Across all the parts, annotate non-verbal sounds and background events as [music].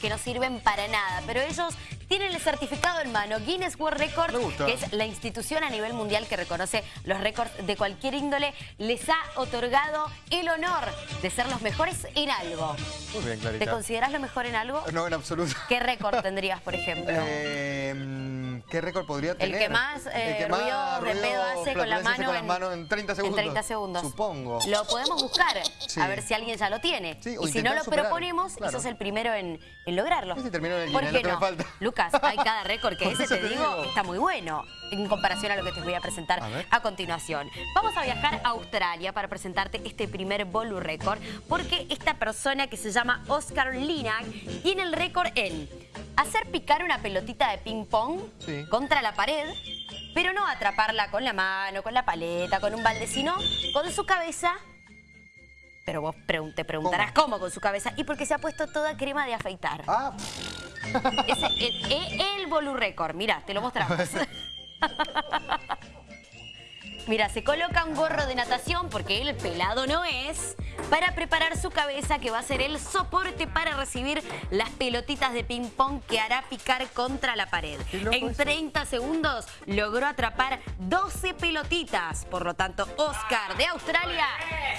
que no sirven para nada, pero ellos tienen el certificado en mano. Guinness World Record, que es la institución a nivel mundial que reconoce los récords de cualquier índole, les ha otorgado el honor de ser los mejores en algo. Muy bien, Clarita. ¿Te consideras lo mejor en algo? No, en absoluto. ¿Qué récord [laughs] tendrías, por ejemplo? Eh, ¿Qué récord podría tener? El que más, eh, ruido de pedo hace con la mano, con en, mano en 30 segundos. En 30 segundos. Supongo. Lo podemos buscar, a ver si alguien ya lo tiene. y si no lo proponemos, claro. sos el primero en, en lograrlo. Ese terminó en el ¿Por qué no? Me falta. Lucas, hay cada récord que [laughs] ese, te digo, está muy bueno en comparación a lo que te voy a presentar a, continuación. Vamos a viajar a Australia para presentarte este primer Bolu Record, porque esta persona que se llama Oscar Linak tiene el récord en hacer picar una pelotita de ping pong contra la pared, pero no atraparla con la mano, con la paleta, con un balde, sino con su cabeza pero vos te preguntarás ¿Cómo? con su cabeza. Y porque se ha puesto toda crema de afeitar. Ah. Ese, el, el, el Bolu Record. Mirá, te lo mostramos. [laughs] Mira, se coloca un gorro de natación, porque él pelado no es, para preparar su cabeza, que va a ser el soporte para recibir las pelotitas de ping-pong que hará picar contra la pared. En 30 segundos logró atrapar 12 pelotitas. Por lo tanto, Oscar de Australia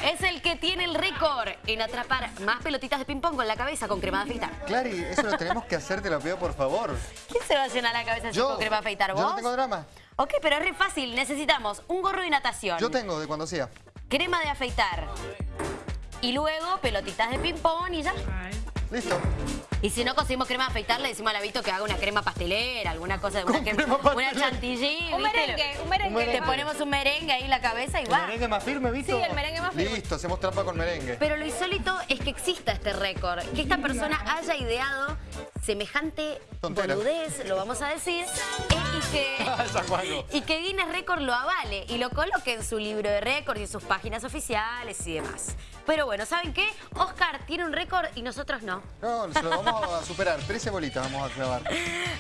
es el que tiene el récord en atrapar más pelotitas de ping-pong con la cabeza con crema de afeitar. Clary, eso lo tenemos que hacer, te lo pido por favor. ¿Quién se va a llenar la cabeza con crema de afeitar? ¿Vos? Yo no tengo drama. Ok, pero es re fácil. Necesitamos un gorro de natación. Yo tengo, de cuando sea. Crema de afeitar. Y luego pelotitas de ping-pong y ya. Listo. Y si no conseguimos crema afeitar, le decimos a Lavito que haga una crema pastelera, alguna cosa, de una, crema, una chantilly, Un merengue, un merengue. Te ponemos un merengue ahí en la cabeza y va. ¿El merengue más firme, ¿viste? Sí, el merengue más firme. Listo, hacemos trampa con merengue. Pero lo insólito es que exista este récord, que esta persona haya ideado semejante boludez, lo vamos a decir, y que, [laughs] y que Guinness Record lo avale y lo coloque en su libro de récords y en sus páginas oficiales y demás. Pero bueno, ¿saben qué? Oscar tiene un récord y nosotros no. No, se lo vamos a superar. 13 bolitas vamos a clavar.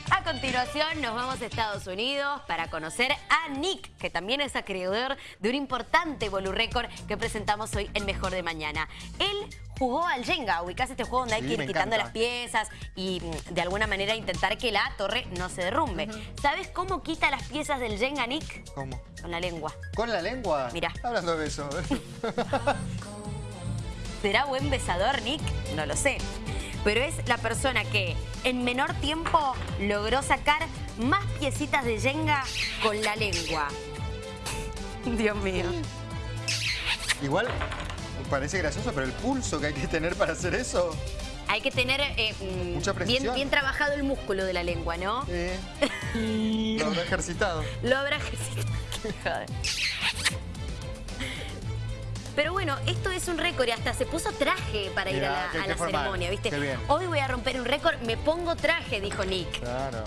A continuación nos vamos a Estados Unidos para conocer a Nick, que también es acreedor de un importante Bolu Record que presentamos hoy en Mejor de Mañana. Él jugó al Jenga, ubicás este juego donde hay que ir quitando las piezas y mm, de alguna manera intentar que la torre no se derrumbe. ¿Sabes cómo quita las piezas del Jenga, Nick? ¿Cómo? Con la lengua. ¿Con la lengua? Mira. Hablando de eso. [laughs] ¿Será buen besador, Nick? No lo sé. Pero es la persona que en menor tiempo logró sacar más piecitas de Jenga con la lengua. Dios mío. Igual parece gracioso, pero el pulso que hay que tener para hacer eso... Hay que tener eh, mm, bien, bien, trabajado el músculo de la lengua, ¿no? Sí. [laughs] Lo habrá ejercitado. Lo habrá ejercitado. [laughs] Pero bueno, esto es un récord y hasta se puso traje para ir a la, ceremonia, ¿viste? Hoy voy a romper un récord, me pongo traje, dijo Nick. Claro.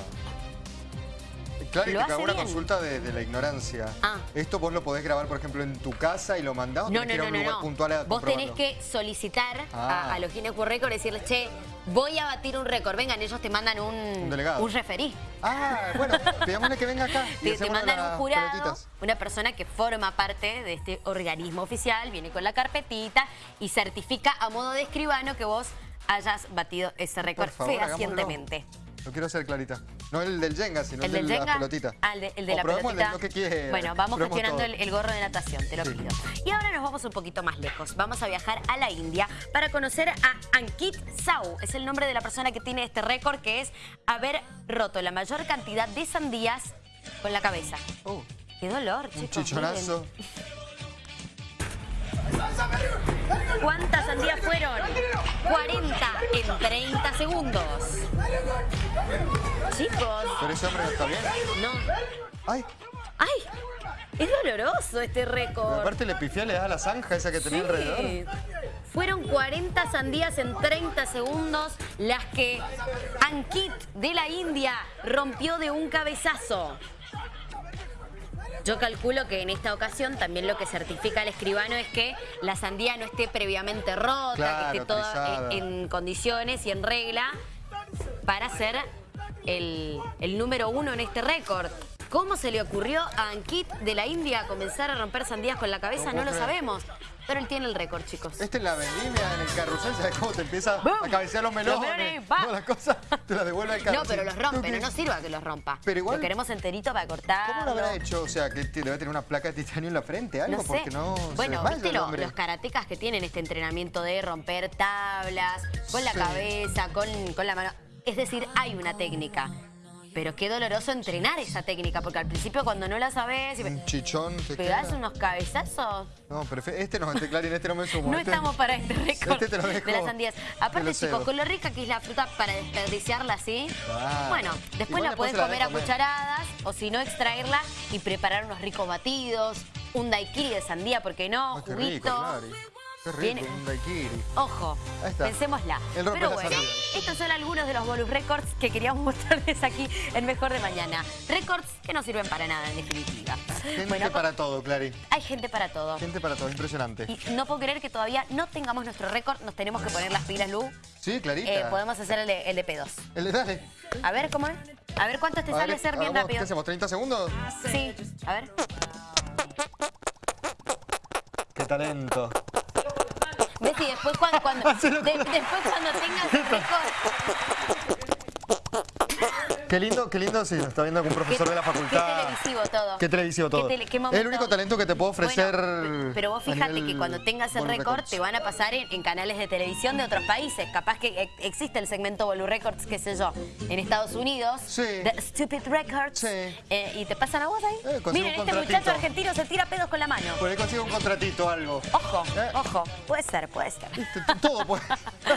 Claro, y te cago una consulta de, la ignorancia. Ah. Esto vos lo podés grabar, por ejemplo, en tu casa y lo mandás o no, no, no, no, no. puntual Vos tenés que solicitar a, ah. los Guinness World Record y decirles, che, voy a batir un récord. Vengan, ellos te mandan un, un, delegado. un referí. Ah, bueno, pidámosle que venga acá. te, te mandan un jurado, una persona que forma parte de este organismo oficial, viene con la carpetita y certifica a modo de escribano que vos hayas batido ese récord fehacientemente. Lo quiero hacer clarita. No el del Jenga, sino el, del de la pelotita. Ah, el de, la pelotita. lo que bueno, vamos gestionando el, gorro de natación, te lo pido. Y ahora nos vamos un poquito más lejos. Vamos a viajar a la India para conocer a Ankit Sau. Es el nombre de la persona que tiene este récord, que es haber roto la mayor cantidad de sandías con la cabeza. Uh, ¡Qué dolor, chicos! Un chichonazo. ¿Cuántas sandías fueron? 40 en 30 segundos. Chicos. ¿Pero ese hombre no está bien? No. ¡Ay! ¡Ay! Es doloroso este récord. aparte le pifié, le da la zanja esa que tenía alrededor. Fueron 40 sandías en 30 segundos las que Ankit de la India rompió de un cabezazo. Yo calculo que en esta ocasión también lo que certifica el escribano es que la sandía no esté previamente rota, que esté toda en, condiciones y en regla para ser el, número uno en este récord. ¿Cómo se le ocurrió a Ankit de la India comenzar a romper sandías con la cabeza? No lo sabemos. Pero él tiene el récord, chicos. Este es la vendimia en el carrusel, ¿sabes cómo te empieza a cabecear los melones? no, las cosas te las devuelve al carrusel. No, pero los rompe, no, no sirva que los rompa. Pero igual... Lo queremos enterito para cortar. ¿Cómo lo habrá hecho? O sea, que debe tener una placa de titanio en la frente, algo, no porque no Bueno, ¿viste los karatecas que tienen este entrenamiento de romper tablas, con la cabeza, con, con la mano? Es decir, hay una técnica. Pero qué doloroso entrenar esa técnica, porque al principio cuando no la sabes... Un chichón te ¿Pegás unos cabezazos? No, pero este no, este Clarín, este no me sumo. no este estamos para este [laughs] récord este de las sandías. Aparte, chicos, con lo rica que es la fruta para desperdiciarla así, bueno, después la puedes comer, a cucharadas, o si no, extraerla y preparar unos ricos batidos, un daiquiri de sandía, ¿por qué no? Juguito. Qué rico, un daiquiri. Ojo, pensémosla. Pero bueno, estos son algunos de los bonus records que queríamos [laughs] mostrarles aquí en Mejor de Mañana. Records que no sirven para nada, en definitiva. Gente para todo, Clary. Hay gente para todo. Gente para todo, impresionante. Y no puedo creer que todavía no tengamos nuestro récord. Nos tenemos que poner las pilas, Lu. Sí, Clarita. Eh, podemos hacer el de, el de P2. El de dale. A ver, ¿cómo es? A ver, ¿cuánto te sale ser bien rápido? ¿Qué hacemos, 30 segundos? Sí, a ver. Qué talento. ¿Ves? Y después cuando, [laughs] cuando, después cuando tengas [laughs] el récord... Qué lindo, qué lindo, sí, está viendo algún profesor de la facultad. Qué televisivo todo. Qué televisivo todo. es el único talento que te puedo ofrecer. pero vos fíjate que cuando tengas el récord te van a pasar en, canales de televisión de otros países. Capaz que existe el segmento Bolu Records, qué sé yo, en Estados Unidos. Sí. The Stupid Records. Sí. Eh, y te pasan a vos ahí. Eh, Miren, este muchacho argentino se tira pedos con la mano. Por ahí consigo un contratito algo. Ojo, ¿Eh? ojo. Puede ser, puede ser. Todo puede. [laughs]